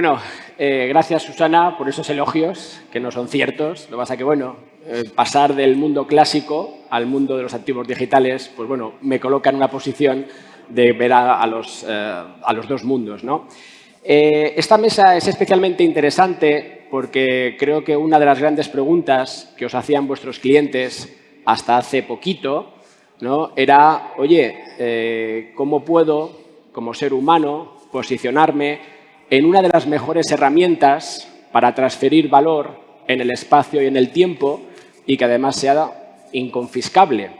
Bueno, eh, gracias Susana por esos elogios, que no son ciertos. Lo que pasa que, bueno, eh, pasar del mundo clásico al mundo de los activos digitales, pues bueno, me coloca en una posición de ver a, los, eh, a los, dos mundos. ¿no? esta mesa es especialmente interesante porque creo que una de las grandes preguntas que os hacían vuestros clientes hasta hace poquito ¿no? era, oye, ¿cómo puedo, como ser humano, posicionarme en una de las mejores herramientas para transferir valor en el espacio y en el tiempo y que además sea inconfiscable.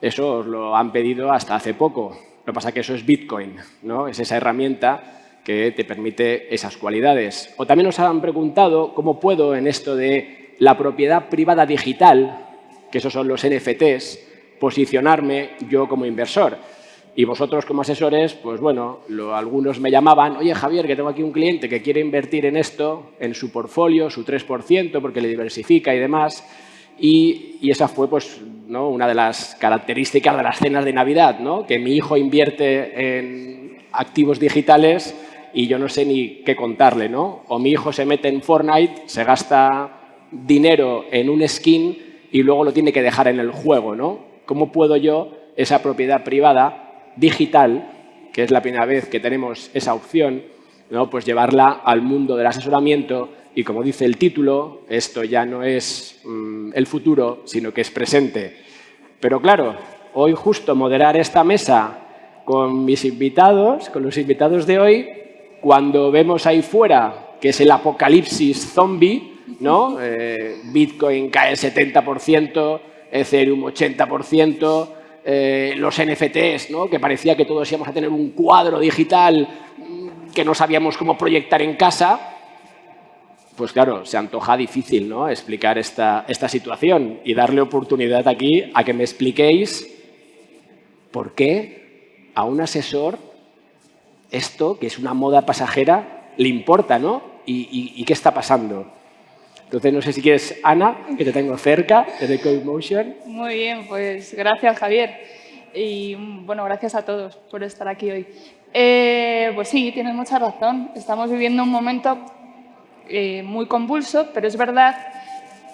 Eso os lo han pedido hasta hace poco. Lo que pasa es que eso es Bitcoin, ¿no? Es esa herramienta que te permite esas cualidades. O también nos han preguntado cómo puedo en esto de la propiedad privada digital, que esos son los NFTs, posicionarme yo como inversor. Y vosotros como asesores, pues bueno, algunos me llamaban, oye Javier, que tengo aquí un cliente que quiere invertir en esto, en su portfolio, su 3%, porque le diversifica y demás. Y, esa fue pues, ¿no? una de las características de las cenas de Navidad, ¿no? que mi hijo invierte en activos digitales y yo no sé ni qué contarle. ¿no? O mi hijo se mete en Fortnite, se gasta dinero en un skin y luego lo tiene que dejar en el juego. ¿no? ¿Cómo puedo yo, esa propiedad privada, digital, que es la primera vez que tenemos esa opción, ¿no? pues llevarla al mundo del asesoramiento y, como dice el título, esto ya no es mm, el futuro, sino que es presente. Pero claro, hoy justo moderar esta mesa con mis invitados, con los invitados de hoy, cuando vemos ahí fuera que es el apocalipsis zombie, ¿no? Eh, Bitcoin cae 70%, Ethereum 80%, eh, los NFTs, ¿no? que parecía que todos íbamos a tener un cuadro digital que no sabíamos cómo proyectar en casa, pues claro, se antoja difícil ¿no? explicar esta, esta situación y darle oportunidad aquí a que me expliquéis por qué a un asesor esto, que es una moda pasajera, le importa, ¿no? y qué está pasando? Entonces, no sé si quieres, Ana, que te tengo cerca, de CodeMotion. Muy bien, pues gracias, Javier. Y bueno, gracias a todos por estar aquí hoy. Eh, pues sí, tienes mucha razón. Estamos viviendo un momento eh, muy convulso, pero es verdad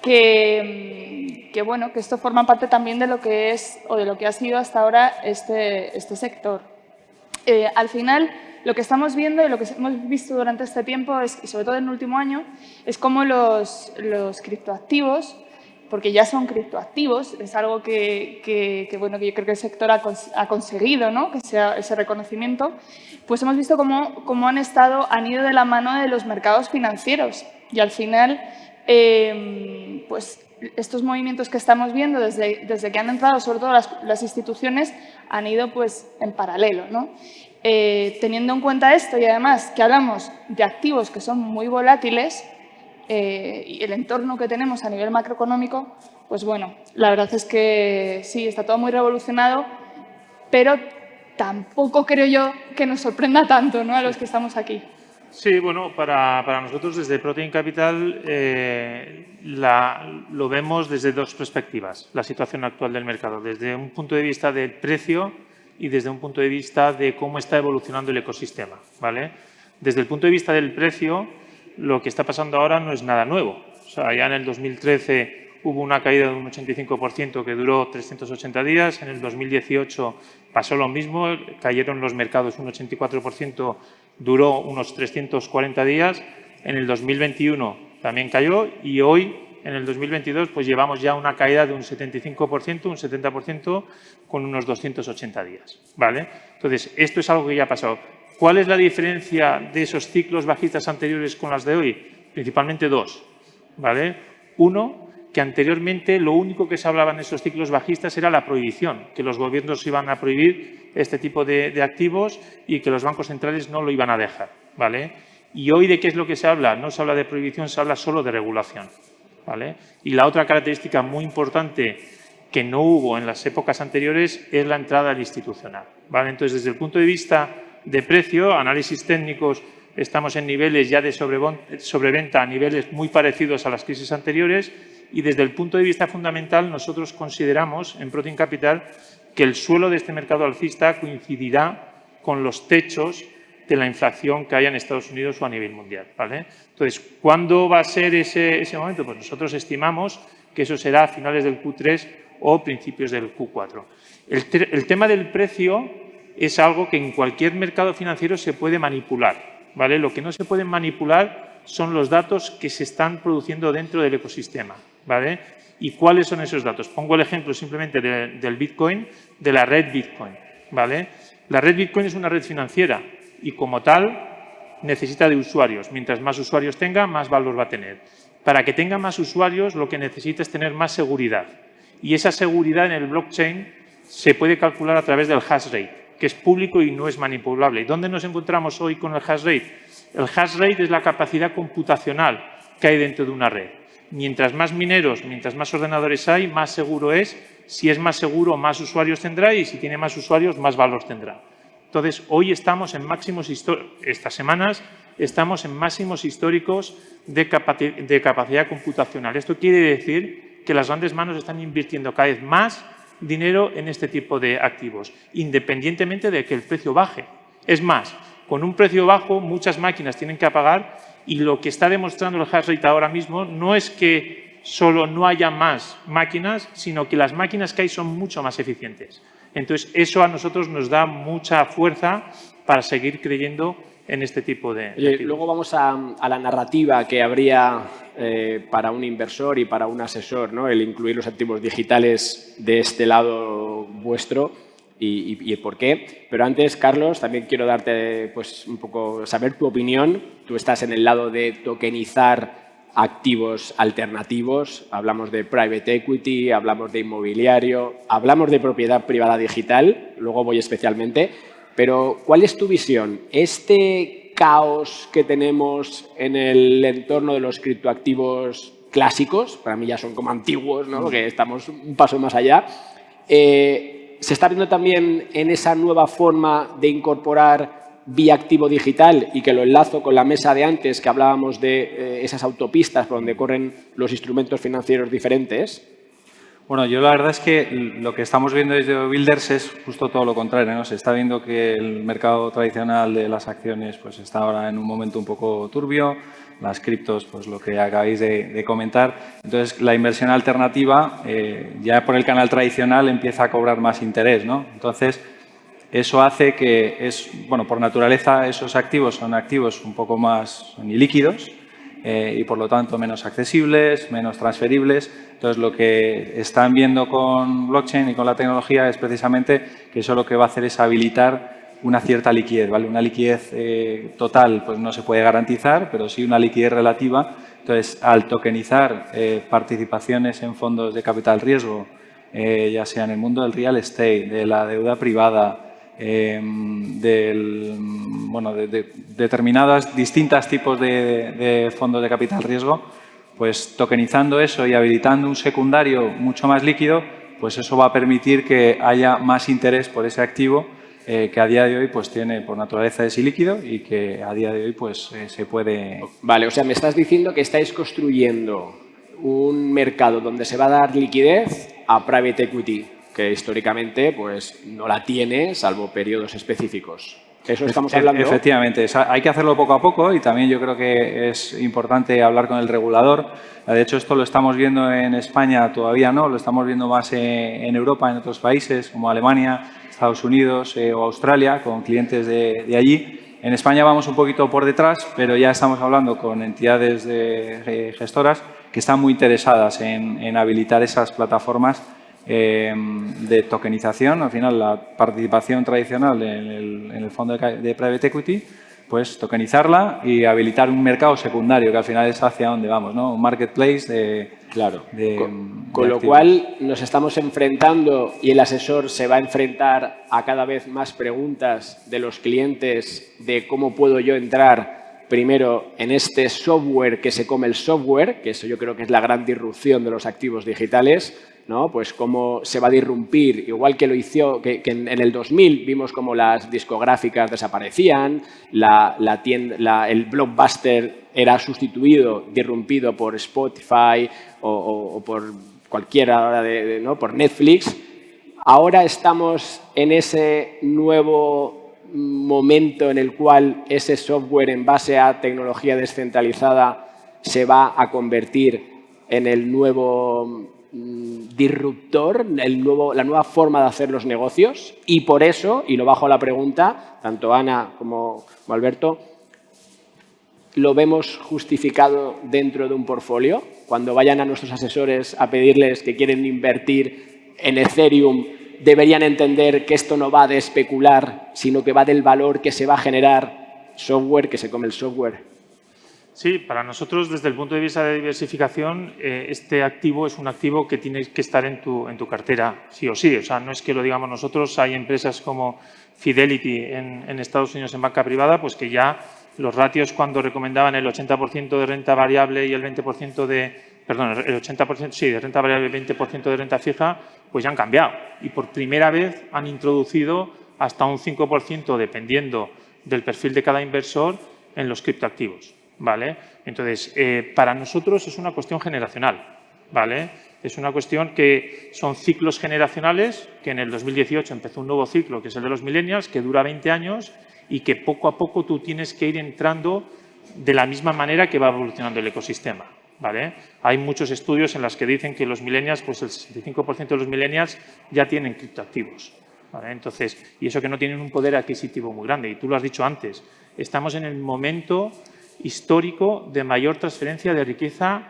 que, que, bueno, que esto forma parte también de lo que es o de lo que ha sido hasta ahora este, este sector. Eh, al final, lo que estamos viendo y lo que hemos visto durante este tiempo, y sobre todo en el último año, es cómo los, criptoactivos, porque ya son criptoactivos, es algo que, bueno, que yo creo que el sector ha, conseguido, ¿no? que sea ese reconocimiento, pues hemos visto cómo, han, estado, han ido de la mano de los mercados financieros y al final, em, pues estos movimientos que estamos viendo desde, desde que han entrado, sobre todo las, las instituciones, han ido pues en paralelo. ¿no? Eh, teniendo en cuenta esto y además que hablamos de activos que son muy volátiles eh, y el entorno que tenemos a nivel macroeconómico, pues bueno, la verdad es que sí, está todo muy revolucionado, pero tampoco creo yo que nos sorprenda tanto ¿no? a los que estamos aquí. Sí, bueno, para, para nosotros desde Protein Capital eh, lo vemos desde dos perspectivas, la situación actual del mercado. Desde un punto de vista del precio y desde un punto de vista de cómo está evolucionando el ecosistema. ¿vale? Desde el punto de vista del precio, lo que está pasando ahora no es nada nuevo. Ya en el 2013 hubo una caída de un 85% que duró 380 días, en el 2018 pasó lo mismo, cayeron los mercados un 84%, duró unos 340 días, en el 2021 también cayó y hoy en el 2022 pues llevamos ya una caída de un 75%, un 70% con unos 280 días. ¿vale? Entonces, esto es algo que ya ha pasado. ¿Cuál es la diferencia de esos ciclos bajistas anteriores con las de hoy? Principalmente dos. ¿vale? Uno, que anteriormente lo único que se hablaba en esos ciclos bajistas era la prohibición, que los gobiernos iban a prohibir este tipo de, de activos y que los bancos centrales no lo iban a dejar. ¿vale? Y hoy, ¿de qué es lo que se habla? No se habla de prohibición, se habla solo de regulación. Y la otra característica muy importante que no hubo en las épocas anteriores es la entrada al institucional. ¿vale? Entonces, desde el punto de vista de precio, análisis técnicos, estamos en niveles ya de sobreventa a niveles muy parecidos a las crisis anteriores y desde el punto de vista fundamental nosotros consideramos en Protein Capital que el suelo de este mercado alcista coincidirá con los techos de la inflación que haya en Estados Unidos o a nivel mundial. Entonces, ¿cuándo va a ser ese, momento? Pues nosotros estimamos que eso será a finales del Q3 o principios del Q4. El, tema del precio es algo que en cualquier mercado financiero se puede manipular. Lo que no se puede manipular son los datos que se están produciendo dentro del ecosistema. ¿Vale? ¿Y cuáles son esos datos? Pongo el ejemplo simplemente del Bitcoin, de la red Bitcoin. ¿vale? La red Bitcoin es una red financiera y como tal necesita de usuarios. Mientras más usuarios tenga, más valor va a tener. Para que tenga más usuarios, lo que necesita es tener más seguridad. Y esa seguridad en el blockchain se puede calcular a través del hash rate, que es público y no es manipulable. ¿Dónde nos encontramos hoy con el hash rate? El hash rate es la capacidad computacional que hay dentro de una red. Mientras más mineros, mientras más ordenadores hay, más seguro es. Si es más seguro, más usuarios tendrá y si tiene más usuarios, más valor tendrá. Entonces, hoy estamos en máximos estas semanas estamos en máximos históricos de, de capacidad computacional. Esto quiere decir que las grandes manos están invirtiendo cada vez más dinero en este tipo de activos, independientemente de que el precio baje. Es más, con un precio bajo muchas máquinas tienen que apagar y lo que está demostrando el hash rate ahora mismo no es que solo no haya más máquinas, sino que las máquinas que hay son mucho más eficientes. Entonces, eso a nosotros nos da mucha fuerza para seguir creyendo en este tipo de... luego vamos a, la narrativa que habría eh, para un inversor y para un asesor, ¿no? el incluir los activos digitales de este lado vuestro y, el por qué. Pero antes, Carlos, también quiero darte pues, un poco, saber tu opinión. Tú estás en el lado de tokenizar activos alternativos, hablamos de private equity, hablamos de inmobiliario, hablamos de propiedad privada digital, luego voy especialmente, pero ¿cuál es tu visión? ¿Este caos que tenemos en el entorno de los criptoactivos clásicos, para mí ya son como antiguos, ¿no? porque estamos un paso más allá, eh, ¿se está viendo también en esa nueva forma de incorporar vía activo digital y que lo enlazo con la mesa de antes que hablábamos de eh, esas autopistas por donde corren los instrumentos financieros diferentes? Bueno, yo la verdad es que lo que estamos viendo desde Builders es justo todo lo contrario. ¿no? Se está viendo que el mercado tradicional de las acciones pues, está ahora en un momento un poco turbio, las criptos, pues lo que acabáis de, comentar. Entonces, la inversión alternativa eh, ya por el canal tradicional empieza a cobrar más interés. ¿no? Entonces, eso hace que, es, bueno, por naturaleza, esos activos son activos un poco más líquidos, eh, y por lo tanto menos accesibles, menos transferibles. Entonces lo que están viendo con blockchain y con la tecnología es precisamente que eso lo que va a hacer es habilitar una cierta liquidez, ¿vale? Una liquidez eh, total pues no se puede garantizar, pero sí una liquidez relativa. Entonces, al tokenizar eh, participaciones en fondos de capital riesgo, ya sea en el mundo del real estate, de la deuda privada, Em, del, bueno, de, determinadas distintas tipos de, fondos de capital riesgo, pues tokenizando eso y habilitando un secundario mucho más líquido, pues eso va a permitir que haya más interés por ese activo eh, que a día de hoy pues tiene por naturaleza ese líquido y que a día de hoy pues eh, se puede... Vale, o sea, me estás diciendo que estáis construyendo un mercado donde se va a dar liquidez a private equity que históricamente pues, no la tiene, salvo periodos específicos. Eso estamos hablando. Efectivamente, hay que hacerlo poco a poco y también yo creo que es importante hablar con el regulador. De hecho, esto lo estamos viendo en España todavía no, lo estamos viendo más en Europa, en otros países como Alemania, Estados Unidos eh, o Australia, con clientes de, allí. En España vamos un poquito por detrás, pero ya estamos hablando con entidades de, gestoras que están muy interesadas en, en habilitar esas plataformas Em, de tokenización, al final la participación tradicional en el, fondo de, private equity, pues tokenizarla y habilitar un mercado secundario, que al final es hacia donde vamos, ¿no? Un marketplace de... Claro, con, lo cual nos estamos enfrentando y el asesor se va a enfrentar a cada vez más preguntas de los clientes de cómo puedo yo entrar primero en este software que se come el software, que eso yo creo que es la gran disrupción de los activos digitales, ¿no? Pues cómo se va a disrumpir, igual que lo hizo, que, en, el 2000 vimos como las discográficas desaparecían, la, el blockbuster era sustituido, disrumpido por Spotify o, por cualquiera, de, ¿no? por Netflix. Ahora estamos en ese nuevo momento en el cual ese software en base a tecnología descentralizada se va a convertir en el nuevo disruptor, el nuevo, la nueva forma de hacer los negocios y por eso, y lo bajo a la pregunta, tanto Ana como Alberto, lo vemos justificado dentro de un portfolio. Cuando vayan a nuestros asesores a pedirles que quieren invertir en Ethereum, deberían entender que esto no va de especular, sino que va del valor que se va a generar software, que se come el software. Sí, para nosotros, desde el punto de vista de diversificación, eh, este activo es un activo que tiene que estar en tu, en tu cartera, sí o sí. O sea, no es que lo digamos nosotros, hay empresas como Fidelity en, en Estados Unidos en banca privada, pues que ya los ratios cuando recomendaban el 80% de renta variable y el 20% de, perdón, el 80% sí, de renta variable y el 20% de renta fija, pues ya han cambiado. Y por primera vez han introducido hasta un 5% dependiendo del perfil de cada inversor en los criptoactivos. ¿Vale? Entonces, eh, para nosotros es una cuestión generacional. ¿vale? Es una cuestión que son ciclos generacionales, que en el 2018 empezó un nuevo ciclo, que es el de los millennials, que dura 20 años y que poco a poco tú tienes que ir entrando de la misma manera que va evolucionando el ecosistema. ¿vale? Hay muchos estudios en los que dicen que los millennials, pues el 65% de los millennials ya tienen criptoactivos. ¿vale? Entonces, y eso que no tienen un poder adquisitivo muy grande. Y tú lo has dicho antes, estamos en el momento histórico de mayor transferencia de riqueza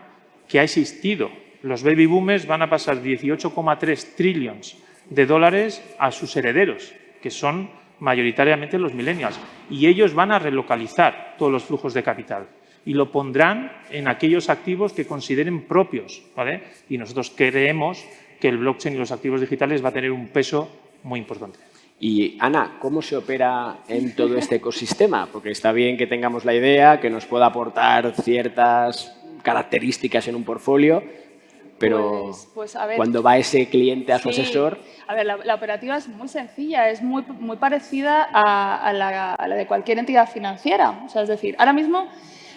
que ha existido. Los baby boomers van a pasar 18,3 trillones de dólares a sus herederos, que son mayoritariamente los millennials, y ellos van a relocalizar todos los flujos de capital y lo pondrán en aquellos activos que consideren propios. ¿vale? Y nosotros creemos que el blockchain y los activos digitales va a tener un peso muy importante. Y Ana, ¿cómo se opera en todo este ecosistema? Porque está bien que tengamos la idea, que nos pueda aportar ciertas características en un portfolio, pero pues, pues, cuando va ese cliente a su asesor... A ver, la, operativa es muy sencilla, es muy, muy parecida a, la, a, la, de cualquier entidad financiera. O sea, es decir, ahora mismo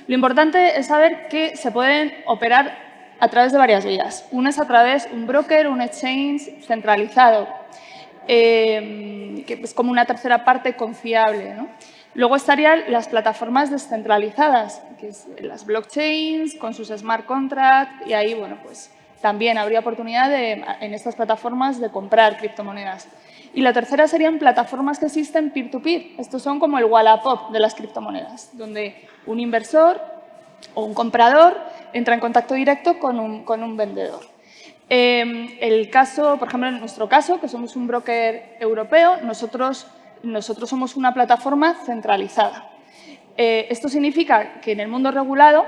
lo importante es saber que se pueden operar a través de varias vías. Una es a través de un broker, un exchange centralizado, eh, que es como una tercera parte confiable. Luego estarían las plataformas descentralizadas, que es las blockchains con sus smart contracts y ahí, bueno, pues también habría oportunidad en estas plataformas de comprar criptomonedas. Y la tercera serían plataformas que existen peer-to-peer. Estos son como el Wallapop de las criptomonedas, donde un inversor o un comprador entra en contacto directo con un, con un vendedor. Em, el caso, por ejemplo, en nuestro caso, que somos un broker europeo, nosotros, nosotros somos una plataforma centralizada. Eh, esto significa que en el mundo regulado,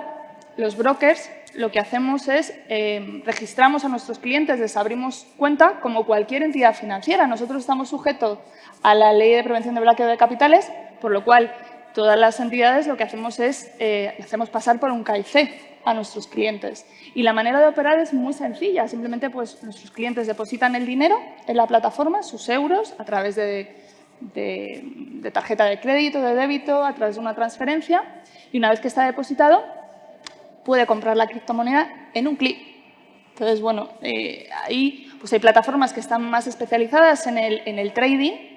los brokers lo que hacemos es eh, registramos a nuestros clientes, les abrimos cuenta como cualquier entidad financiera. Nosotros estamos sujetos a la Ley de Prevención de Blanqueo de Capitales, por lo cual todas las entidades lo que hacemos es eh, hacemos pasar por un KIC a nuestros clientes. Y la manera de operar es muy sencilla. Simplemente pues, nuestros clientes depositan el dinero en la plataforma, sus euros, a través de, de tarjeta de crédito, de débito, a través de una transferencia. Y una vez que está depositado, puede comprar la criptomoneda en un clic. Entonces, bueno, eh, ahí pues hay plataformas que están más especializadas en el, en el trading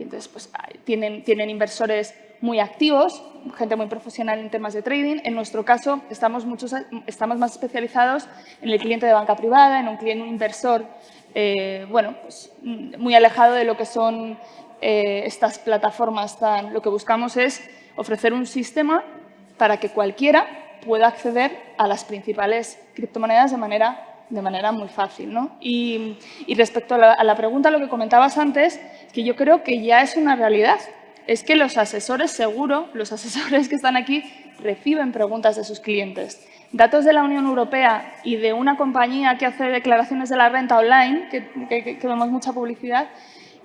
y entonces pues, tienen, tienen inversores muy activos, gente muy profesional en temas de trading. En nuestro caso, estamos, muchos, estamos más especializados en el cliente de banca privada, en un cliente un inversor eh, bueno, pues, muy alejado de lo que son eh, estas plataformas. Tan, lo que buscamos es ofrecer un sistema para que cualquiera pueda acceder a las principales criptomonedas de manera, de manera muy fácil. ¿no? Y, respecto a la, pregunta, lo que comentabas antes, que yo creo que ya es una realidad. Es que los asesores, seguro, los asesores que están aquí, reciben preguntas de sus clientes. Datos de la Unión Europea y de una compañía que hace declaraciones de la renta online, que, vemos mucha publicidad,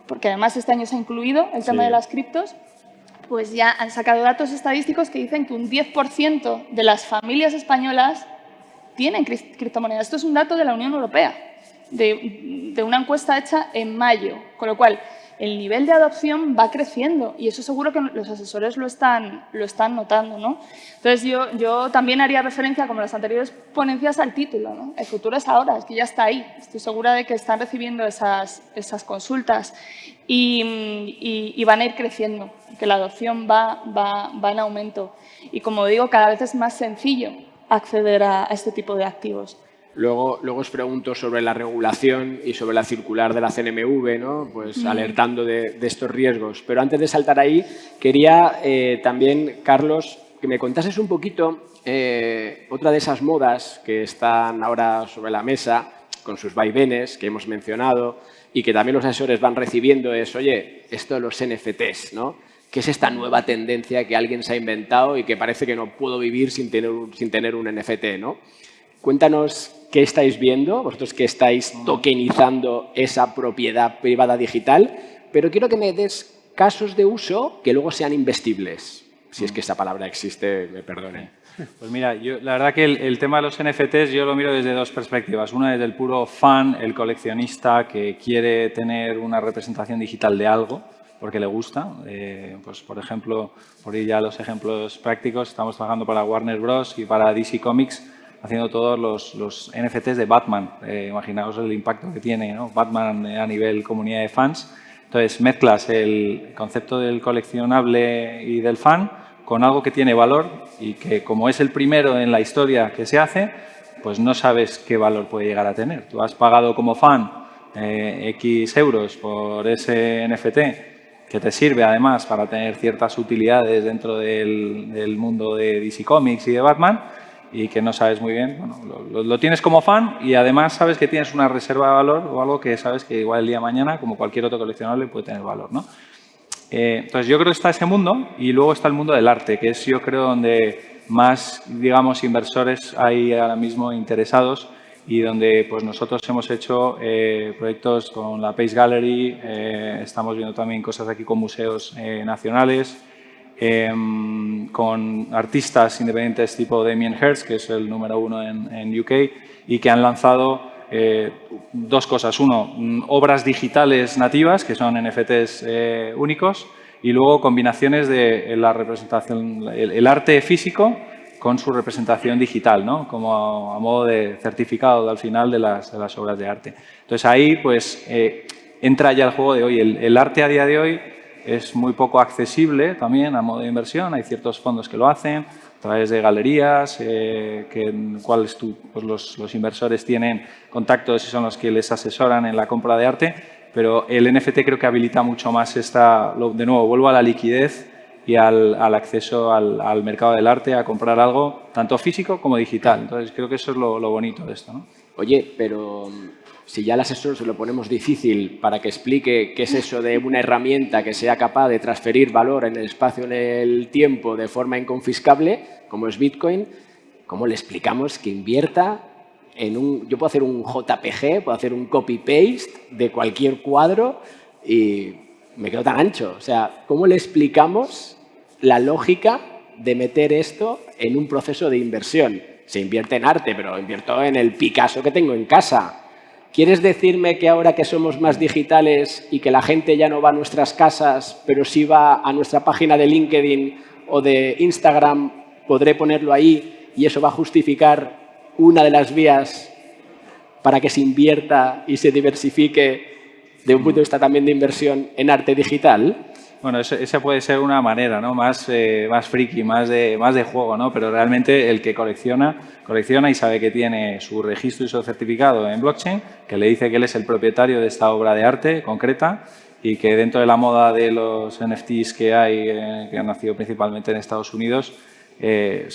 porque además este año se ha incluido el tema de las criptos, pues ya han sacado datos estadísticos que dicen que un 10% de las familias españolas tienen criptomonedas. Esto es un dato de la Unión Europea, de, una encuesta hecha en mayo. Con lo cual, el nivel de adopción va creciendo y eso seguro que los asesores lo están, lo están notando. ¿no? Entonces, yo, yo también haría referencia, como las anteriores ponencias, al título. ¿no? El futuro es ahora, es que ya está ahí. Estoy segura de que están recibiendo esas, esas consultas y, y, van a ir creciendo, que la adopción va, va, va, en aumento. Y como digo, cada vez es más sencillo acceder a este tipo de activos. Luego, luego os pregunto sobre la regulación y sobre la circular de la CNMV, ¿no? pues alertando de, estos riesgos. Pero antes de saltar ahí, quería eh, también, Carlos, que me contases un poquito eh, otra de esas modas que están ahora sobre la mesa, con sus vaivenes que hemos mencionado y que también los asesores van recibiendo es, oye, esto de los NFTs, ¿no? ¿Qué es esta nueva tendencia que alguien se ha inventado y que parece que no puedo vivir sin tener, sin tener un NFT, ¿no? Cuéntanos qué estáis viendo, vosotros que estáis tokenizando esa propiedad privada digital, pero quiero que me des casos de uso que luego sean investibles. Si es que esa palabra existe, me perdone. Pues mira, yo, la verdad que el, tema de los NFTs yo lo miro desde dos perspectivas. Una desde el puro fan, el coleccionista que quiere tener una representación digital de algo porque le gusta. Eh, pues por ejemplo, por ir ya a los ejemplos prácticos, estamos trabajando para Warner Bros. y para DC Comics haciendo todos los, los NFTs de Batman. Eh, imaginaos el impacto que tiene ¿no? Batman a nivel comunidad de fans. Entonces, mezclas el concepto del coleccionable y del fan con algo que tiene valor y que como es el primero en la historia que se hace, pues no sabes qué valor puede llegar a tener. Tú has pagado como fan eh, X euros por ese NFT que te sirve además para tener ciertas utilidades dentro del, mundo de DC Comics y de Batman, y que no sabes muy bien, lo, tienes como fan y además sabes que tienes una reserva de valor o algo que sabes que igual el día de mañana, como cualquier otro coleccionable, puede tener valor. ¿no? Eh, entonces yo creo que está ese mundo y luego está el mundo del arte, que es yo creo donde más, digamos, inversores hay ahora mismo interesados y donde pues nosotros hemos hecho eh, proyectos con la Pace Gallery, eh, estamos viendo también cosas aquí con museos nacionales, Em, con artistas independientes tipo Damien Hirst, que es el número uno en, UK, y que han lanzado eh, dos cosas. Uno, mm, obras digitales nativas, que son NFTs eh, únicos, y luego combinaciones de la representación, el, arte físico con su representación digital, ¿no? como a, modo de certificado al final de las, obras de arte. Entonces ahí pues eh, entra ya el juego de hoy. el arte a día de hoy es muy poco accesible también a modo de inversión. Hay ciertos fondos que lo hacen a través de galerías, eh, que, cuales tú, pues los, inversores tienen contactos y son los que les asesoran en la compra de arte. Pero el NFT creo que habilita mucho más esta, de nuevo, vuelvo a la liquidez y al, acceso al, mercado del arte, a comprar algo tanto físico como digital. Entonces creo que eso es lo, bonito de esto. Oye, pero si ya al asesor se lo ponemos difícil para que explique qué es eso de una herramienta que sea capaz de transferir valor en el espacio, en el tiempo, de forma inconfiscable, como es Bitcoin, ¿cómo le explicamos que invierta en un... Yo puedo hacer un JPG, puedo hacer un copy-paste de cualquier cuadro y me quedo tan ancho. O sea, ¿cómo le explicamos la lógica de meter esto en un proceso de inversión? Se invierte en arte, pero invierto en el Picasso que tengo en casa ¿Quieres decirme que ahora que somos más digitales y que la gente ya no va a nuestras casas, pero sí va a nuestra página de LinkedIn o de Instagram, podré ponerlo ahí y eso va a justificar una de las vías para que se invierta y se diversifique de un punto de vista también de inversión en arte digital? Bueno, esa puede ser una manera, ¿no? Más, eh, más friki, más de, más de juego, ¿no? Pero realmente el que colecciona, colecciona y sabe que tiene su registro y su certificado en blockchain, que le dice que él es el propietario de esta obra de arte concreta y que dentro de la moda de los NFTs que hay, eh, que han nacido principalmente en Estados Unidos, eh,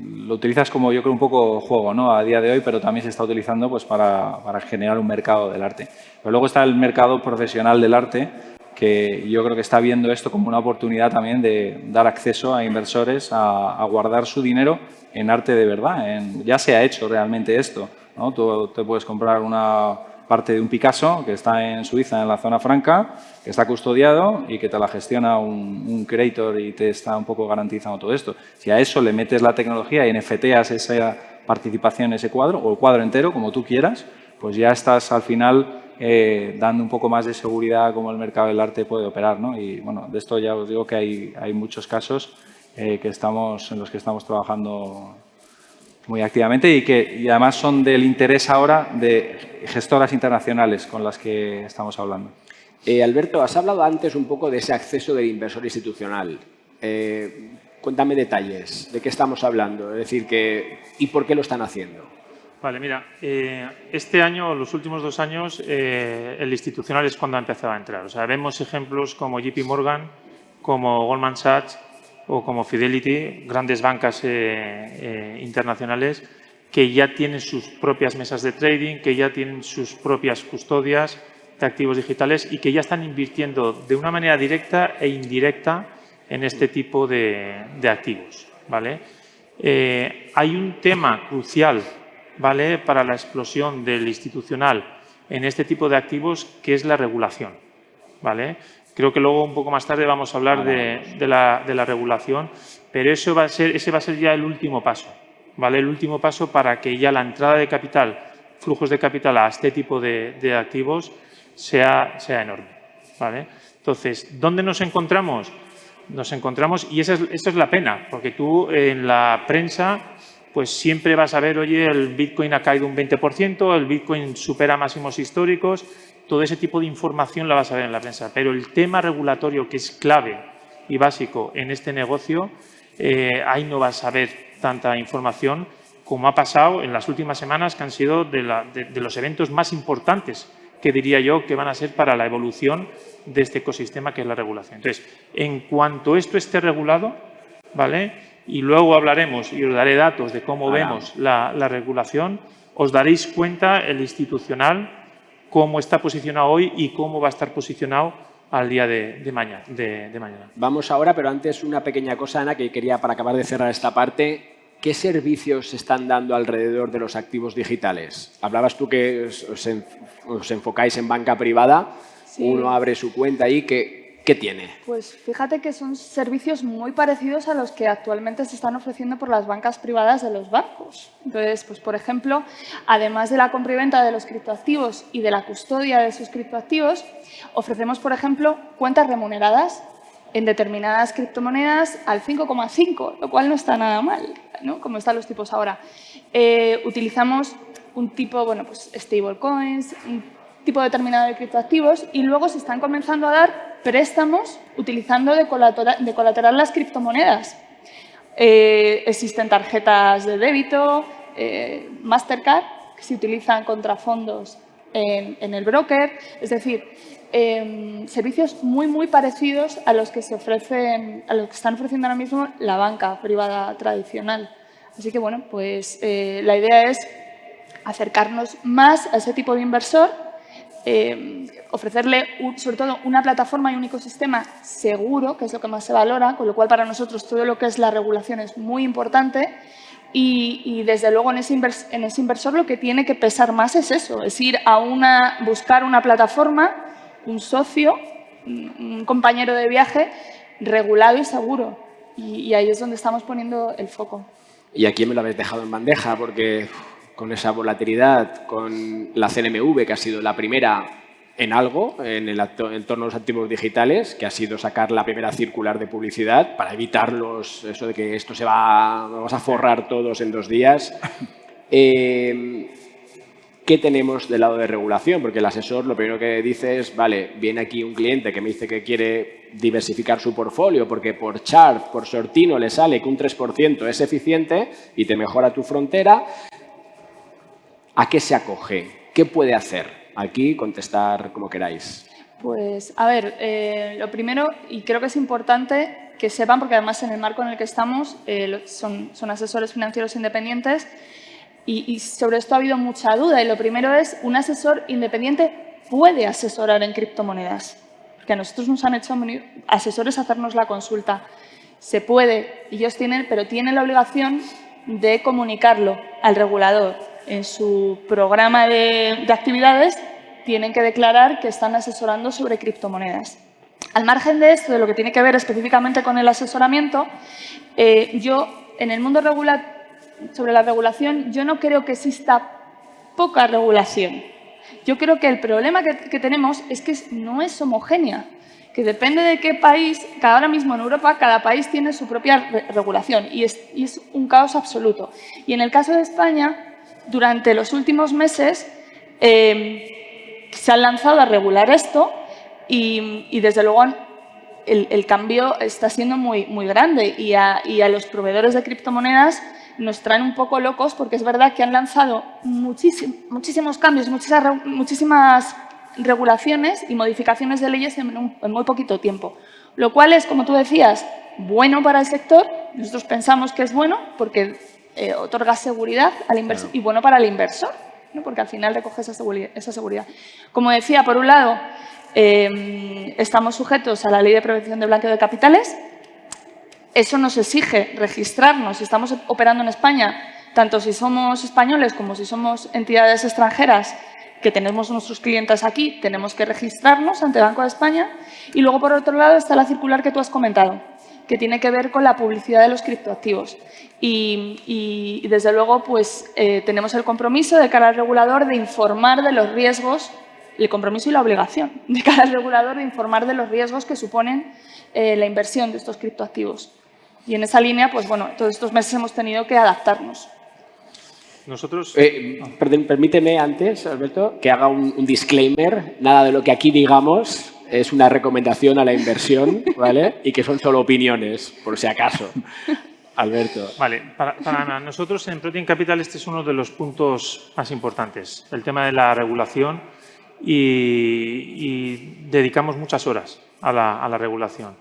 lo utilizas como yo creo un poco juego ¿no? a día de hoy, pero también se está utilizando pues, para, para generar un mercado del arte. Pero luego está el mercado profesional del arte, que yo creo que está viendo esto como una oportunidad también de dar acceso a inversores a, guardar su dinero en arte de verdad. ya se ha hecho realmente esto. ¿no? Tú te puedes comprar una parte de un Picasso que está en Suiza, en la zona franca, que está custodiado y que te la gestiona un, un creator y te está un poco garantizando todo esto. Si a eso le metes la tecnología y NFTas esa participación ese cuadro, o el cuadro entero, como tú quieras, pues ya estás al final eh, dando un poco más de seguridad cómo el mercado del arte puede operar. ¿no? Y bueno, de esto ya os digo que hay, hay muchos casos eh, que estamos, en los que estamos trabajando muy activamente y que y además son del interés ahora de gestoras internacionales con las que estamos hablando. Eh, Alberto, has hablado antes un poco de ese acceso del inversor institucional. Eh, cuéntame detalles, ¿de qué estamos hablando? Es decir, que, ¿y por qué lo están haciendo? Vale, mira, eh, este año, los últimos dos años, el institucional es cuando ha empezado a entrar. O sea, vemos ejemplos como JP Morgan, como Goldman Sachs, o como Fidelity, grandes bancas eh, eh, internacionales que ya tienen sus propias mesas de trading, que ya tienen sus propias custodias de activos digitales y que ya están invirtiendo de una manera directa e indirecta en este tipo de, activos. ¿vale? Eh, hay un tema crucial ¿vale? para la explosión del institucional en este tipo de activos que es la regulación. ¿vale? Creo que luego un poco más tarde vamos a hablar de, la, regulación, pero eso va a ser, ese va a ser ya el último paso, ¿vale? El último paso para que ya la entrada de capital, flujos de capital a este tipo de, activos sea, sea enorme, ¿vale? Entonces, ¿dónde nos encontramos? Nos encontramos, y esa es, esto es la pena, porque tú en la prensa pues siempre vas a ver, oye, el Bitcoin ha caído un 20%, el Bitcoin supera máximos históricos, todo ese tipo de información la vas a ver en la prensa. Pero el tema regulatorio que es clave y básico en este negocio, eh, ahí no vas a ver tanta información como ha pasado en las últimas semanas, que han sido de, los eventos más importantes que diría yo que van a ser para la evolución de este ecosistema que es la regulación. Entonces, en cuanto esto esté regulado, ¿vale? Y luego hablaremos y os daré datos de cómo vemos la, la regulación, os daréis cuenta el institucional cómo está posicionado hoy y cómo va a estar posicionado al día de, mañana, de, mañana. Vamos ahora, pero antes una pequeña cosa, Ana, que quería para acabar de cerrar esta parte. ¿Qué servicios se están dando alrededor de los activos digitales? Hablabas tú que os, enfocáis en banca privada. Uno abre su cuenta ahí. que ¿Qué tiene? Pues fíjate que son servicios muy parecidos a los que actualmente se están ofreciendo por las bancas privadas de los bancos. Entonces, pues por ejemplo, además de la compra y venta de los criptoactivos y de la custodia de esos criptoactivos, ofrecemos, por ejemplo, cuentas remuneradas en determinadas criptomonedas al 5,5, lo cual no está nada mal, ¿no? como están los tipos ahora. Eh, utilizamos un tipo, bueno, pues stablecoins, un tipo determinado de criptoactivos y luego se están comenzando a dar préstamos utilizando de colateral, las criptomonedas. Eh, existen tarjetas de débito, eh, Mastercard, que se utilizan contra fondos en, el broker. Es decir, em, servicios muy, muy parecidos a los que se ofrecen, a los que están ofreciendo ahora mismo la banca privada tradicional. Así que, bueno, pues eh, la idea es acercarnos más a ese tipo de inversor eh, ofrecerle sobre todo una plataforma y un ecosistema seguro, que es lo que más se valora, con lo cual para nosotros todo lo que es la regulación es muy importante y, desde luego en ese, en ese, inversor lo que tiene que pesar más es eso, es ir a una, buscar una plataforma, un socio, un compañero de viaje regulado y seguro y, y ahí es donde estamos poniendo el foco. Y aquí me lo habéis dejado en bandeja porque con esa volatilidad, con la CNMV, que ha sido la primera en algo, en el entorno de los activos digitales, que ha sido sacar la primera circular de publicidad para evitar eso de que esto se va, vamos a forrar todos en dos días. Eh, ¿Qué tenemos del lado de regulación? Porque el asesor lo primero que dice es, vale, viene aquí un cliente que me dice que quiere diversificar su portfolio porque por chart, por sortino le sale que un 3% es eficiente y te mejora tu frontera, ¿A qué se acoge? ¿Qué puede hacer? Aquí contestar como queráis. Pues, a ver, eh, lo primero, y creo que es importante que sepan, porque además en el marco en el que estamos eh, son, asesores financieros independientes, y, sobre esto ha habido mucha duda. Y lo primero es, un asesor independiente puede asesorar en criptomonedas. Porque a nosotros nos han hecho asesores hacernos la consulta. Se puede, ellos tienen, pero tienen la obligación de comunicarlo al regulador en su programa de, actividades tienen que declarar que están asesorando sobre criptomonedas. Al margen de esto, de lo que tiene que ver específicamente con el asesoramiento, eh, yo en el mundo sobre la regulación yo no creo que exista poca regulación. Yo creo que el problema que, tenemos es que no es homogénea, que depende de qué país, cada ahora mismo en Europa, cada país tiene su propia regulación y es, un caos absoluto. Y en el caso de España, durante los últimos meses eh, se han lanzado a regular esto y, desde luego el, cambio está siendo muy, muy grande y a, los proveedores de criptomonedas nos traen un poco locos porque es verdad que han lanzado muchísimos cambios, muchísimas, muchísimas regulaciones y modificaciones de leyes en, muy poquito tiempo. Lo cual es, como tú decías, bueno para el sector, nosotros pensamos que es bueno porque eh, otorga seguridad al inversor y bueno para el inversor, porque al final recoge esa seguridad, esa seguridad. Como decía, por un lado, eh, estamos sujetos a la Ley de Prevención de Blanqueo de Capitales. Eso nos exige registrarnos. Si estamos operando en España, tanto si somos españoles como si somos entidades extranjeras que tenemos nuestros clientes aquí, tenemos que registrarnos ante Banco de España. Y luego, por otro lado, está la circular que tú has comentado, que tiene que ver con la publicidad de los criptoactivos. Y, desde luego, pues eh, tenemos el compromiso de cara al regulador de informar de los riesgos el compromiso y la obligación de cada regulador de informar de los riesgos que suponen eh, la inversión de estos criptoactivos. Y en esa línea, pues bueno, todos estos meses hemos tenido que adaptarnos. Nosotros... Eh, permíteme antes, Alberto, que haga un, disclaimer. Nada de lo que aquí digamos es una recomendación a la inversión, ¿vale? Y que son solo opiniones, por si acaso. Alberto. Vale, para, para, nosotros en Protein Capital este es uno de los puntos más importantes, el tema de la regulación y, dedicamos muchas horas a la, regulación.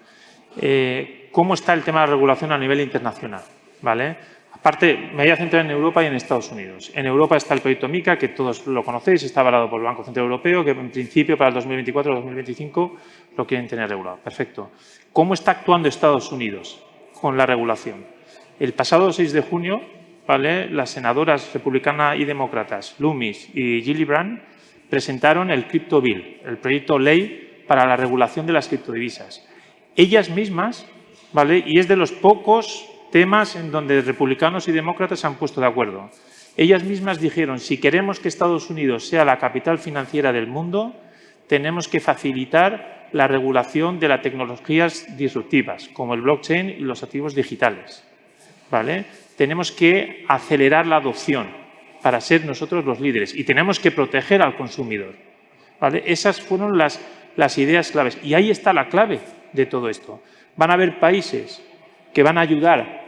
Eh, ¿Cómo está el tema de la regulación a nivel internacional? ¿Vale? Aparte, me voy a centrar en Europa y en Estados Unidos. En Europa está el proyecto MICA, que todos lo conocéis, está avalado por el Banco Central Europeo, que en principio para el 2024 o 2025 lo quieren tener regulado. Perfecto. ¿Cómo está actuando Estados Unidos con la regulación? El pasado 6 de junio, ¿vale? las senadoras republicanas y demócratas, Loomis y Gillibrand, presentaron el Crypto Bill, el proyecto ley para la regulación de las criptodivisas. Ellas mismas, ¿vale? y es de los pocos temas en donde republicanos y demócratas se han puesto de acuerdo. Ellas mismas dijeron, si queremos que Estados Unidos sea la capital financiera del mundo, tenemos que facilitar la regulación de las tecnologías disruptivas, como el blockchain y los activos digitales. ¿Vale? Tenemos que acelerar la adopción para ser nosotros los líderes y tenemos que proteger al consumidor. ¿vale? Esas fueron las, las ideas claves y ahí está la clave de todo esto. Van a haber países que van a ayudar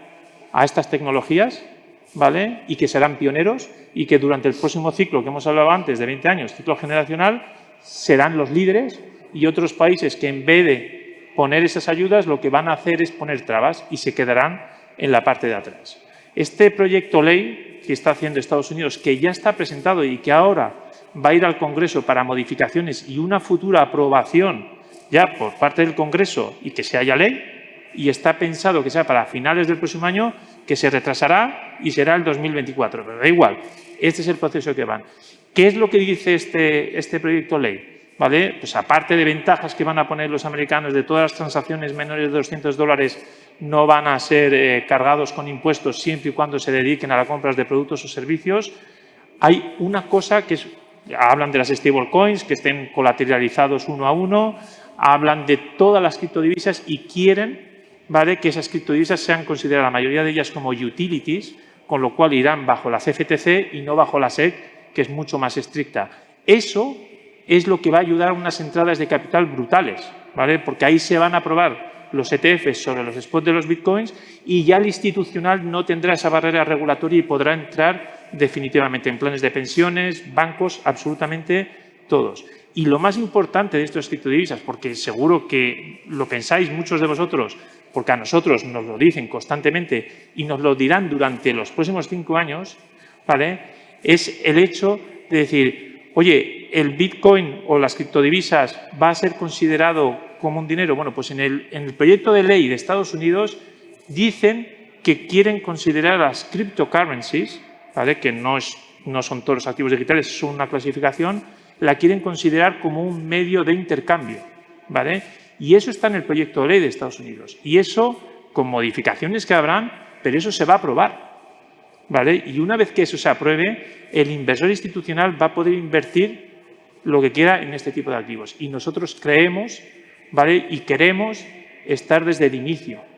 a estas tecnologías ¿vale? y que serán pioneros y que durante el próximo ciclo que hemos hablado antes de 20 años, ciclo generacional, serán los líderes y otros países que en vez de poner esas ayudas lo que van a hacer es poner trabas y se quedarán en la parte de atrás. Este proyecto ley que está haciendo Estados Unidos, que ya está presentado y que ahora va a ir al Congreso para modificaciones y una futura aprobación ya por parte del Congreso y que se haya ley, y está pensado que sea para finales del próximo año, que se retrasará y será el 2024. Pero da igual, este es el proceso que van. ¿Qué es lo que dice este, este proyecto ley? ¿Vale? Pues aparte de ventajas que van a poner los americanos de todas las transacciones menores de 200 dólares no van a ser eh, cargados con impuestos siempre y cuando se dediquen a las compras de productos o servicios. Hay una cosa que es, hablan de las stablecoins, que estén colateralizados uno a uno, hablan de todas las criptodivisas y quieren ¿vale? que esas criptodivisas sean consideradas, la mayoría de ellas, como utilities, con lo cual irán bajo la CFTC y no bajo la SEC, que es mucho más estricta. Eso es lo que va a ayudar a unas entradas de capital brutales, ¿vale? porque ahí se van a aprobar los ETFs sobre los spots de los bitcoins y ya el institucional no tendrá esa barrera regulatoria y podrá entrar definitivamente en planes de pensiones, bancos, absolutamente todos. Y lo más importante de estos criptodivisas, porque seguro que lo pensáis muchos de vosotros, porque a nosotros nos lo dicen constantemente y nos lo dirán durante los próximos cinco años, ¿vale? es el hecho de decir, oye, el Bitcoin o las criptodivisas va a ser considerado como un dinero? Bueno, pues en el, proyecto de ley de Estados Unidos dicen que quieren considerar las cryptocurrencies, ¿vale? que no, es, no son todos los activos digitales, son una clasificación, la quieren considerar como un medio de intercambio. ¿vale? Y eso está en el proyecto de ley de Estados Unidos. Y eso, con modificaciones que habrán, pero eso se va a aprobar. ¿vale? Y una vez que eso se apruebe, el inversor institucional va a poder invertir lo que quiera en este tipo de activos. Y nosotros creemos ¿vale? y queremos estar desde el inicio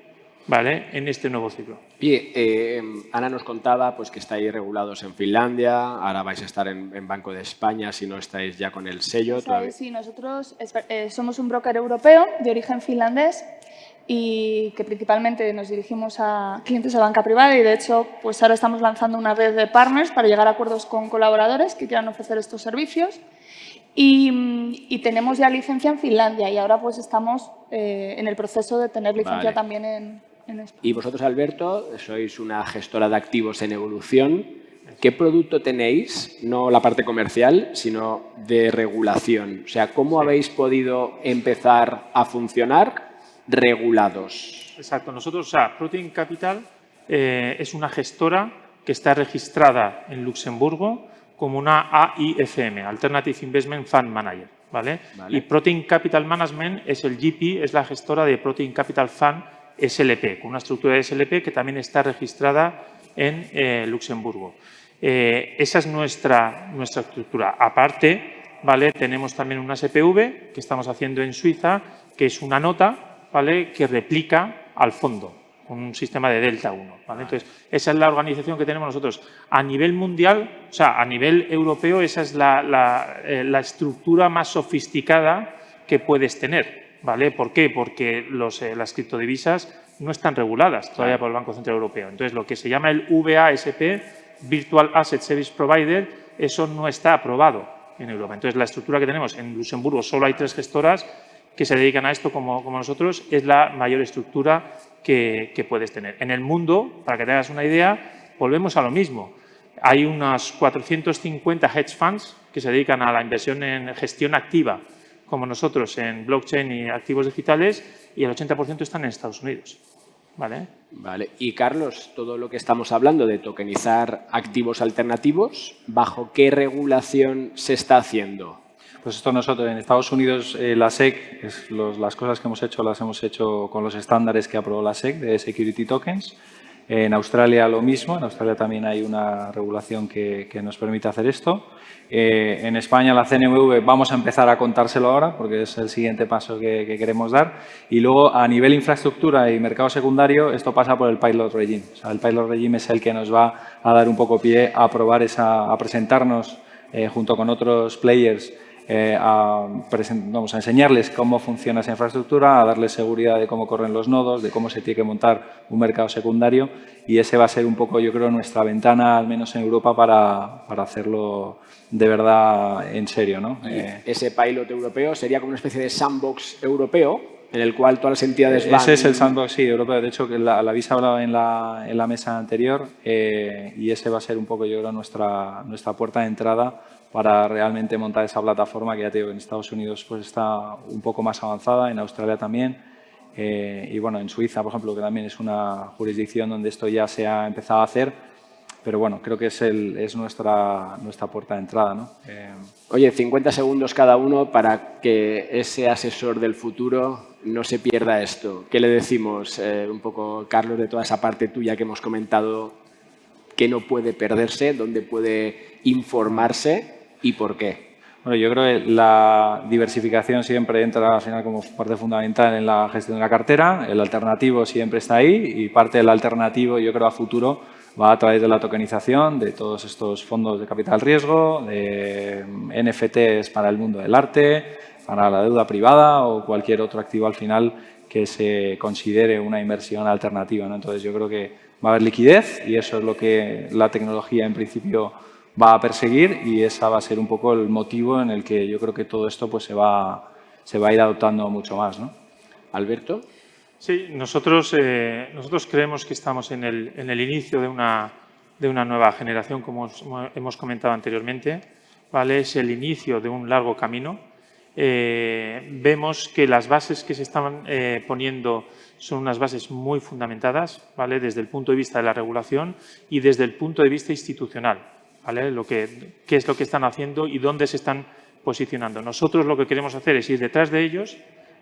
¿vale? en este nuevo ciclo. Y eh, Ana nos contaba pues, que estáis regulados en Finlandia, ahora vais a estar en, Banco de España si no estáis ya con el sello. Sí, nosotros eh, somos un broker europeo de origen finlandés y que principalmente nos dirigimos a clientes de banca privada y de hecho pues ahora estamos lanzando una red de partners para llegar a acuerdos con colaboradores que quieran ofrecer estos servicios y, tenemos ya licencia en Finlandia y ahora pues estamos eh, en el proceso de tener licencia también en, en. Y vosotros, Alberto, sois una gestora de activos en evolución. ¿Qué producto tenéis, no la parte comercial, sino de regulación? O sea, ¿cómo habéis podido empezar a funcionar regulados? Exacto. Nosotros, o sea, Protein Capital eh, es una gestora que está registrada en Luxemburgo como una AIFM, Alternative Investment Fund Manager. ¿vale? Y Protein Capital Management es el GP, es la gestora de Protein Capital Fund SLP, con una estructura de SLP que también está registrada en eh, Luxemburgo. Eh, esa es nuestra, nuestra estructura. Aparte, ¿vale? tenemos también una SPV que estamos haciendo en Suiza, que es una nota ¿vale? que replica al fondo con un sistema de delta 1. Entonces, esa es la organización que tenemos nosotros. A nivel mundial, o sea, a nivel europeo, esa es la, eh, estructura más sofisticada que puedes tener. ¿Vale? ¿Por qué? Porque los, eh, las criptodivisas no están reguladas todavía por el Banco Central Europeo. Entonces, lo que se llama el VASP, Virtual Asset Service Provider, eso no está aprobado en Europa. Entonces, la estructura que tenemos en Luxemburgo, solo hay tres gestoras que se dedican a esto como, como nosotros, es la mayor estructura que, puedes tener. En el mundo, para que te hagas una idea, volvemos a lo mismo. Hay unas 450 hedge funds que se dedican a la inversión en gestión activa, como nosotros en blockchain y activos digitales, y el 80% están en Estados Unidos. ¿Vale? Vale. Y Carlos, todo lo que estamos hablando de tokenizar activos alternativos, ¿bajo qué regulación se está haciendo? Pues esto nosotros en Estados Unidos, eh, la SEC, es las cosas que hemos hecho las hemos hecho con los estándares que aprobó la SEC de Security Tokens. En Australia lo mismo, en Australia también hay una regulación que, nos permite hacer esto. Eh, en España la CNMV vamos a empezar a contárselo ahora porque es el siguiente paso que, queremos dar. Y luego a nivel infraestructura y mercado secundario esto pasa por el Pilot Regime. el Pilot Regime es el que nos va a dar un poco pie a probar esa, a presentarnos eh, junto con otros players eh, a, vamos a enseñarles cómo funciona esa infraestructura, a darles seguridad de cómo corren los nodos, de cómo se tiene que montar un mercado secundario y ese va a ser un poco, yo creo, nuestra ventana, al menos en Europa, para, para hacerlo de verdad en serio. ¿no? Eh, ese pilot europeo sería como una especie de sandbox europeo en el cual todas las entidades van... Ese es el sandbox, sí, europeo. De hecho, que la, la habéis hablado en la, en la mesa anterior eh, y ese va a ser un poco, yo creo, nuestra, nuestra puerta de entrada para realmente montar esa plataforma que ya te digo, en Estados Unidos pues está un poco más avanzada, en Australia también eh, y bueno, en Suiza, por ejemplo, que también es una jurisdicción donde esto ya se ha empezado a hacer, pero bueno, creo que es, el, es nuestra, nuestra puerta de entrada. ¿no? Eh, Oye, 50 segundos cada uno para que ese asesor del futuro no se pierda esto. ¿Qué le decimos eh, un poco, Carlos, de toda esa parte tuya que hemos comentado que no puede perderse, dónde puede informarse y por qué? Bueno, yo creo que la diversificación siempre entra al final como parte fundamental en la gestión de la cartera, el alternativo siempre está ahí y parte del alternativo yo creo a futuro va a través de la tokenización de todos estos fondos de capital riesgo, de NFTs para el mundo del arte, para la deuda privada o cualquier otro activo al final que se considere una inversión alternativa. Entonces yo creo que va a haber liquidez y eso es lo que la tecnología en principio va a perseguir y esa va a ser un poco el motivo en el que yo creo que todo esto pues, se, va, se va a ir adoptando mucho más. ¿no? Alberto. Sí, nosotros, eh, nosotros creemos que estamos en el, en el inicio de una, de una, nueva generación, como hemos comentado anteriormente. ¿vale? Es el inicio de un largo camino. Eh, vemos que las bases que se están eh, poniendo son unas bases muy fundamentadas, ¿vale? desde el punto de vista de la regulación y desde el punto de vista institucional. Lo que, qué es lo que están haciendo y dónde se están posicionando. Nosotros lo que queremos hacer es ir detrás de ellos,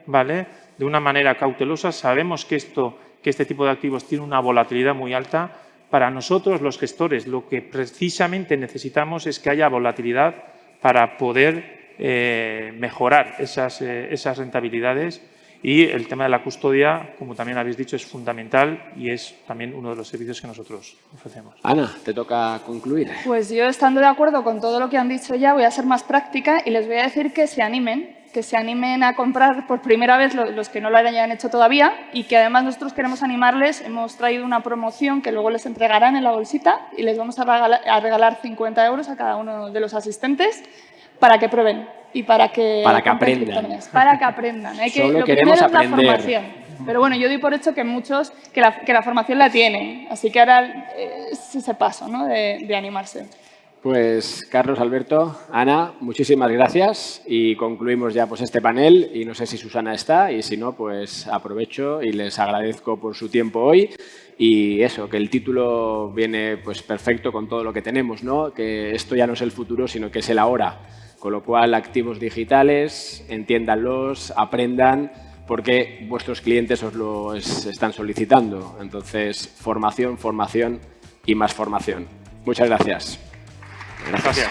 ¿vale? De una manera cautelosa. Sabemos que, esto, que este tipo de activos tiene una volatilidad muy alta. Para nosotros, los gestores, lo que precisamente necesitamos es que haya volatilidad para poder eh, mejorar esas, esas rentabilidades y el tema de la custodia, como también habéis dicho, es fundamental y es también uno de los servicios que nosotros ofrecemos. Ana, te toca concluir. Pues yo, estando de acuerdo con todo lo que han dicho ya, voy a ser más práctica y les voy a decir que se animen, que se animen a comprar por primera vez los que no lo hayan hecho todavía y que además nosotros queremos animarles. Hemos traído una promoción que luego les entregarán en la bolsita y les vamos a regalar, a regalar 50 euros a cada uno de los asistentes para que prueben y para que, para que aprendan. Para que aprendan. Hay que, lo queremos aprender. la formación. Pero bueno, yo doy por hecho que muchos que la, que la formación la tienen. Así que ahora es ese paso ¿no? de, de animarse. Pues Carlos, Alberto, Ana, muchísimas gracias y concluimos ya pues este panel y no sé si Susana está y si no, pues aprovecho y les agradezco por su tiempo hoy y eso, que el título viene pues perfecto con todo lo que tenemos, ¿no? que esto ya no es el futuro sino que es el ahora. Con lo cual, activos digitales, entiéndanlos, aprendan, porque vuestros clientes os lo están solicitando. Entonces, formación, formación y más formación. Muchas gracias. Gracias.